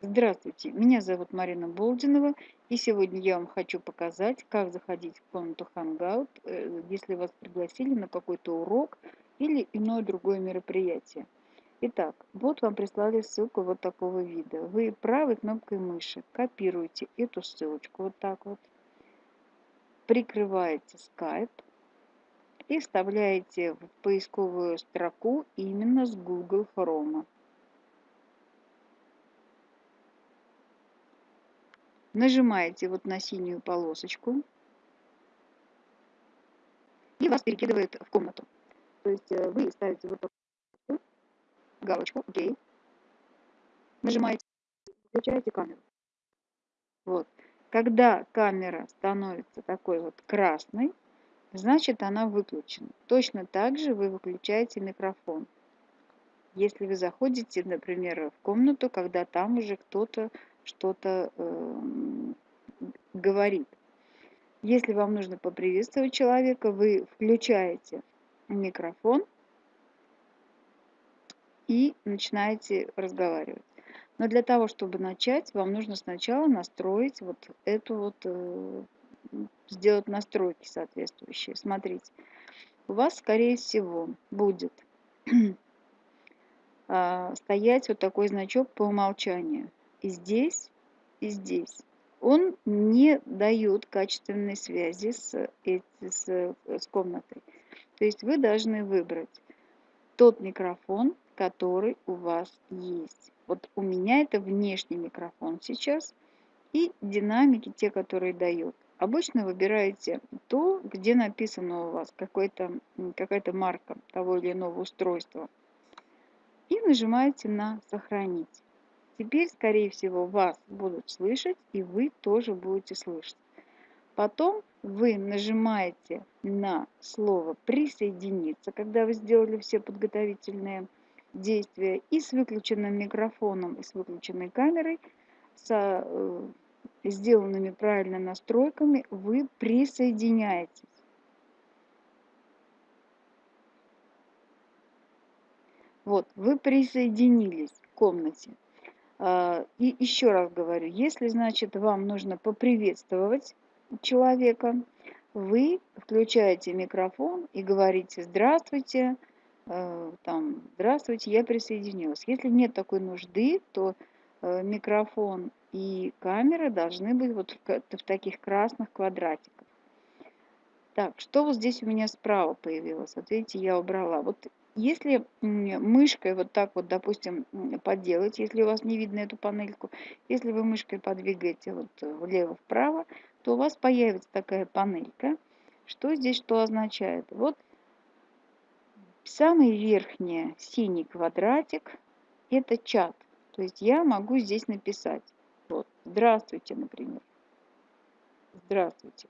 Здравствуйте, меня зовут Марина Болдинова, и сегодня я вам хочу показать, как заходить в комнату Hangout, э, если вас пригласили на какой-то урок или иное другое мероприятие. Итак, вот вам прислали ссылку вот такого вида. Вы правой кнопкой мыши копируете эту ссылочку вот так вот, прикрываете Skype и вставляете в поисковую строку именно с Google Chrome. Нажимаете вот на синюю полосочку, и вас перекидывает в комнату. То есть э, вы ставите вот такую галочку «Окей», нажимаете, включаете камеру. Вот. Когда камера становится такой вот красной, значит она выключена. Точно так же вы выключаете микрофон. Если вы заходите, например, в комнату, когда там уже кто-то что-то э, говорит. Если вам нужно поприветствовать человека, вы включаете микрофон и начинаете разговаривать. Но для того, чтобы начать, вам нужно сначала настроить вот эту вот, э, сделать настройки соответствующие. Смотрите, у вас, скорее всего, будет а, стоять вот такой значок по умолчанию. Здесь, и здесь. Он не дает качественной связи с, с, с комнатой. То есть вы должны выбрать тот микрофон, который у вас есть. Вот у меня это внешний микрофон сейчас и динамики, те, которые дают. Обычно выбираете то, где написано у вас какая-то марка того или иного устройства. И нажимаете на «Сохранить». Теперь, скорее всего, вас будут слышать, и вы тоже будете слышать. Потом вы нажимаете на слово «Присоединиться», когда вы сделали все подготовительные действия, и с выключенным микрофоном, и с выключенной камерой, со э, сделанными правильно настройками, вы присоединяетесь. Вот, вы присоединились к комнате. А, и еще раз говорю, если, значит, вам нужно поприветствовать человека, вы включаете микрофон и говорите «Здравствуйте», э, там, «Здравствуйте, я присоединилась». Если нет такой нужды, то э, микрофон и камера должны быть вот в таких красных квадратиках. Так, что вот здесь у меня справа появилось? Вот видите, я убрала. Вот если мышкой вот так вот, допустим, поделать, если у вас не видно эту панельку, если вы мышкой подвигаете вот влево-вправо, то у вас появится такая панелька. Что здесь что означает? Вот самый верхний синий квадратик – это чат. То есть я могу здесь написать. Вот, здравствуйте, например. Здравствуйте.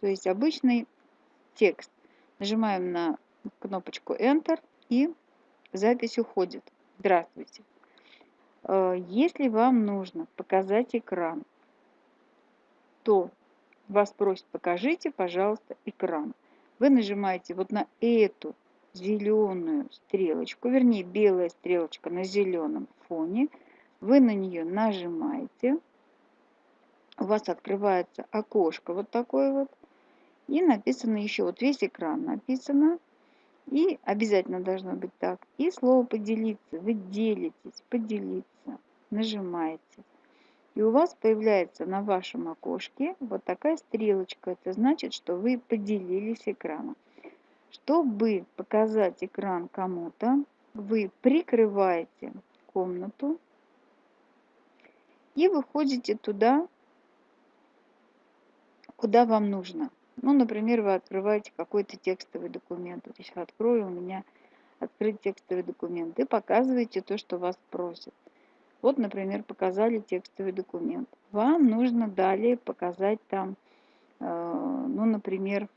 То есть обычный текст. Нажимаем на кнопочку Enter и запись уходит. Здравствуйте. Э, если вам нужно показать экран, то вас просят покажите, пожалуйста, экран. Вы нажимаете вот на эту зеленую стрелочку, вернее белая стрелочка на зеленом фоне. Вы на нее нажимаете. У вас открывается окошко вот такое вот. И написано еще, вот весь экран написано. И обязательно должно быть так. И слово поделиться. Вы делитесь, поделиться. Нажимаете. И у вас появляется на вашем окошке вот такая стрелочка. Это значит, что вы поделились экраном. Чтобы показать экран кому-то, вы прикрываете комнату и выходите туда, куда вам нужно. Ну, например, вы открываете какой-то текстовый документ. Вот сейчас открою у меня открыть текстовый документ и показываете то, что вас просят. Вот, например, показали текстовый документ. Вам нужно далее показать там, э, ну, например,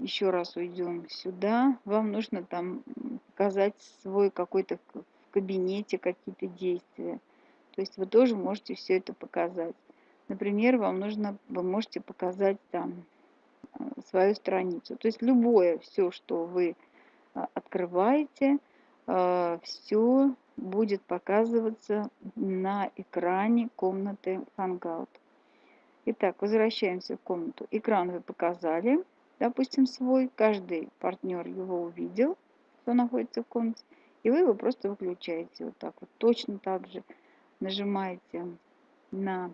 еще раз уйдем сюда. Вам нужно там показать свой какой-то в кабинете какие-то действия. То есть вы тоже можете все это показать. Например, вам нужно, вы можете показать там э, свою страницу. То есть любое, все, что вы э, открываете, э, все будет показываться на экране комнаты Hangout. Итак, возвращаемся в комнату. Экран вы показали, допустим, свой. Каждый партнер его увидел, кто находится в комнате. И вы его просто выключаете вот так вот. Точно так же нажимаете на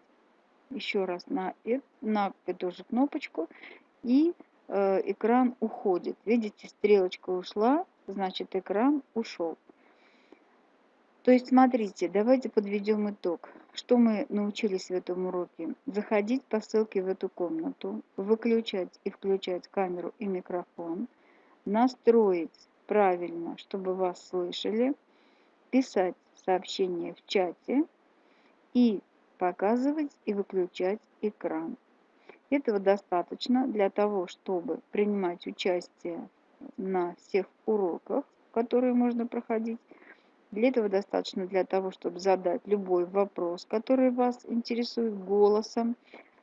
еще раз на, на эту же кнопочку и э, экран уходит. Видите, стрелочка ушла, значит экран ушел. То есть, смотрите, давайте подведем итог. Что мы научились в этом уроке? Заходить по ссылке в эту комнату, выключать и включать камеру и микрофон, настроить правильно, чтобы вас слышали, писать сообщения в чате и показывать и выключать экран. Этого достаточно для того, чтобы принимать участие на всех уроках, которые можно проходить, для этого достаточно для того, чтобы задать любой вопрос, который вас интересует голосом,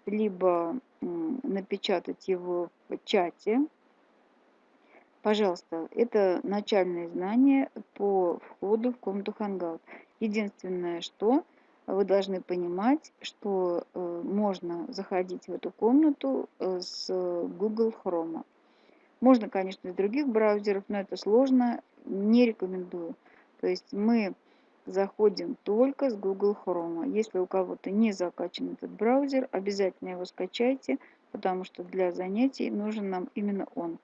либо напечатать его в чате. Пожалуйста, это начальные знания по входу в комнату Hangout. Единственное, что вы должны понимать, что э, можно заходить в эту комнату э, с Google Chrome. Можно, конечно, из других браузеров, но это сложно, не рекомендую. То есть мы заходим только с Google Chrome. Если у кого-то не закачан этот браузер, обязательно его скачайте, потому что для занятий нужен нам именно он.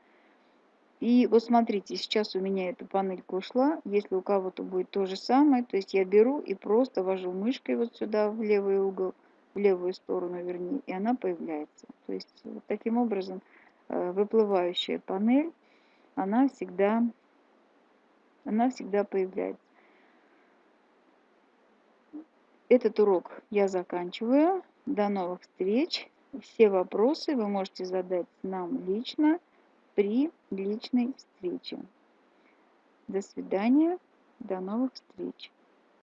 И вот смотрите, сейчас у меня эта панелька ушла. Если у кого-то будет то же самое, то есть я беру и просто вожу мышкой вот сюда в левый угол, в левую сторону вернее, и она появляется. То есть вот таким образом э, выплывающая панель, она всегда она всегда появляется. Этот урок я заканчиваю. До новых встреч. Все вопросы вы можете задать нам лично при личной встрече. До свидания. До новых встреч.